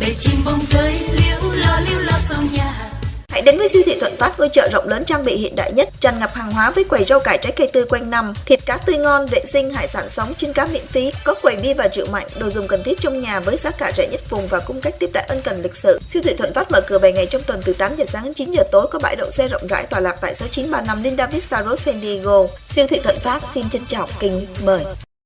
bể chim bông liễu lo liễu lo sông nhà Hãy đến với siêu thị Thuận Phát với chợ rộng lớn trang bị hiện đại nhất, tràn ngập hàng hóa với quầy rau cải trái cây tươi quanh năm, thịt cá tươi ngon, vệ sinh, hải sản sống, trên cá miễn phí, có quầy bia và rượu mạnh, đồ dùng cần thiết trong nhà với giá cả rẻ nhất vùng và cung cách tiếp đãi ân cần lịch sự. Siêu thị Thuận Phát mở cửa 7 ngày trong tuần từ 8 giờ sáng đến 9 giờ tối, có bãi đậu xe rộng rãi tọa lạc tại 6935 Linda Vista Road San Diego. Siêu thị Thuận Phát xin trân trọng kính mời.